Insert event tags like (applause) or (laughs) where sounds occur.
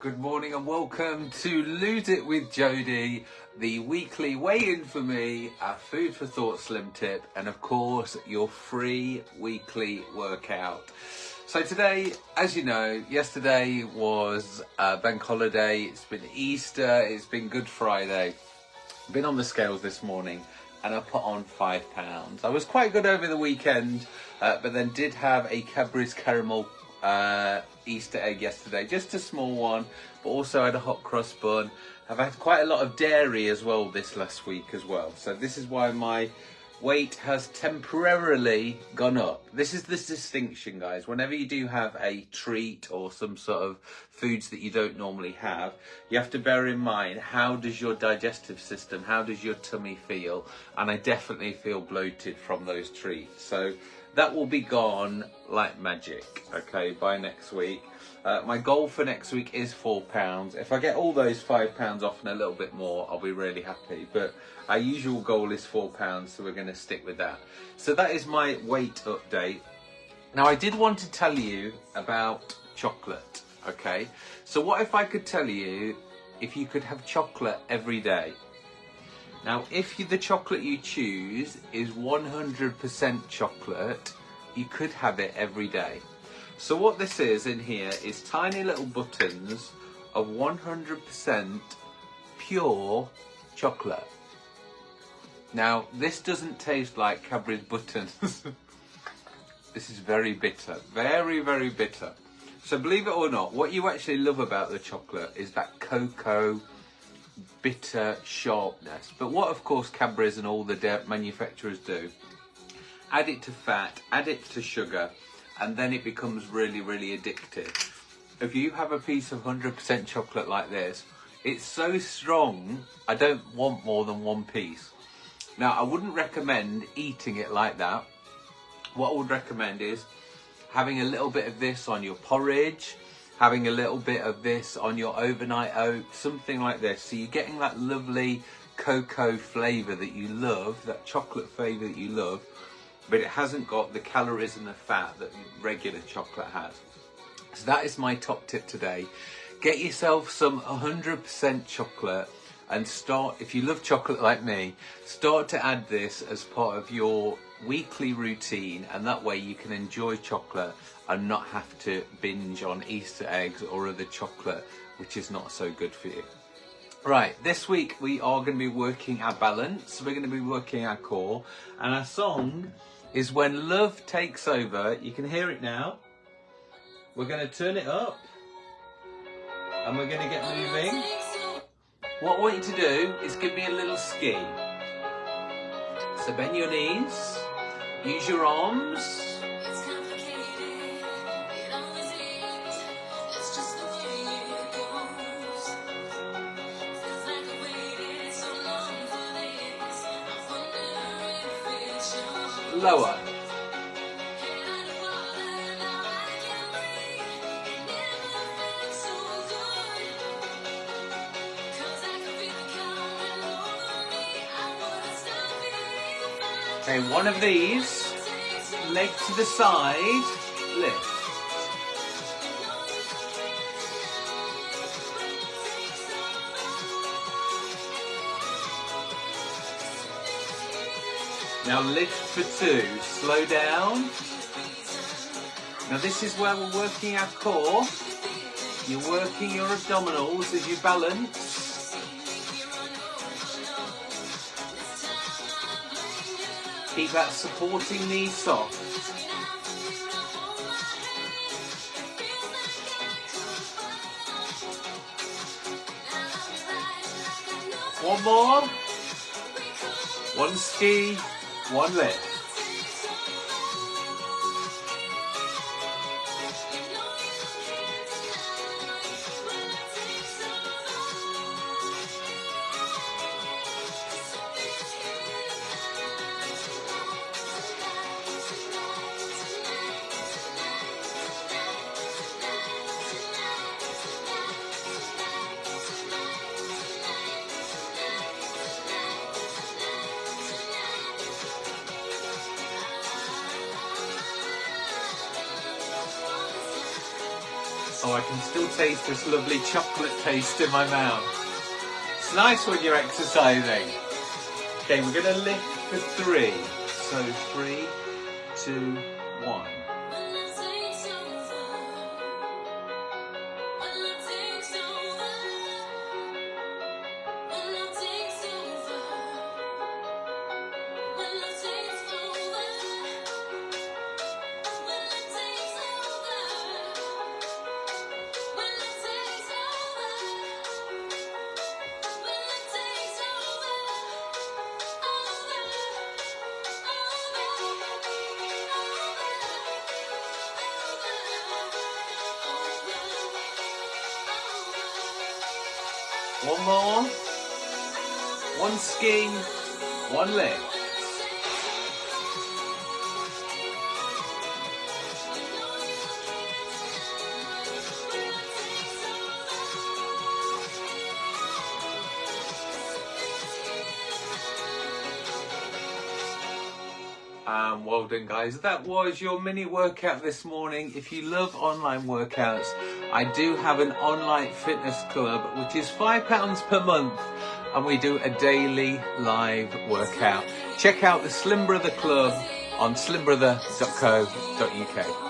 Good morning and welcome to Lose It with Jodie, the weekly weigh-in for me, a food for thought slim tip, and of course your free weekly workout. So today, as you know, yesterday was a bank holiday, it's been Easter, it's been Good Friday. Been on the scales this morning and I put on five pounds. I was quite good over the weekend, uh, but then did have a Cadbury's caramel uh, Easter egg yesterday, just a small one, but also had a hot cross bun. I've had quite a lot of dairy as well this last week as well. So this is why my weight has temporarily gone up. This is the distinction, guys. Whenever you do have a treat or some sort of foods that you don't normally have, you have to bear in mind how does your digestive system, how does your tummy feel? And I definitely feel bloated from those treats. So that will be gone like magic, okay, by next week. Uh, my goal for next week is four pounds. If I get all those five pounds off and a little bit more, I'll be really happy. But our usual goal is four pounds, so we're going to stick with that. So that is my weight update. Now, I did want to tell you about chocolate, okay? So what if I could tell you if you could have chocolate every day? Now, if you, the chocolate you choose is 100% chocolate, you could have it every day. So what this is in here is tiny little buttons of 100% pure chocolate. Now, this doesn't taste like Cadbury's buttons. (laughs) this is very bitter, very, very bitter. So believe it or not, what you actually love about the chocolate is that cocoa bitter sharpness. But what of course Cadbury's and all the manufacturers do, add it to fat, add it to sugar, and then it becomes really, really addictive. If you have a piece of 100% chocolate like this, it's so strong, I don't want more than one piece. Now, I wouldn't recommend eating it like that. What I would recommend is having a little bit of this on your porridge, having a little bit of this on your overnight oats, something like this. So you're getting that lovely cocoa flavour that you love, that chocolate flavour that you love, but it hasn't got the calories and the fat that regular chocolate has. So that is my top tip today. Get yourself some 100% chocolate and start, if you love chocolate like me, start to add this as part of your weekly routine and that way you can enjoy chocolate and not have to binge on Easter eggs or other chocolate which is not so good for you. Right, this week we are going to be working our balance, we're going to be working our core and our song is When Love Takes Over. You can hear it now. We're going to turn it up and we're going to get moving. What I want you to do is give me a little ski. So bend your knees, use your arms. Lower. Okay, one of these, leg to the side, lift. Now lift for two, slow down. Now this is where we're working our core. You're working your abdominals as you balance. Keep that supporting knee soft. One more. One ski, one lift. I can still taste this lovely chocolate taste in my mouth. It's nice when you're exercising. Okay, we're gonna lift for three. So three, two, one. One more. One ski, one leg. Um, well done guys. That was your mini workout this morning. If you love online workouts, I do have an online fitness club, which is £5 per month, and we do a daily live workout. Check out the Slim Brother Club on slimbrother.co.uk.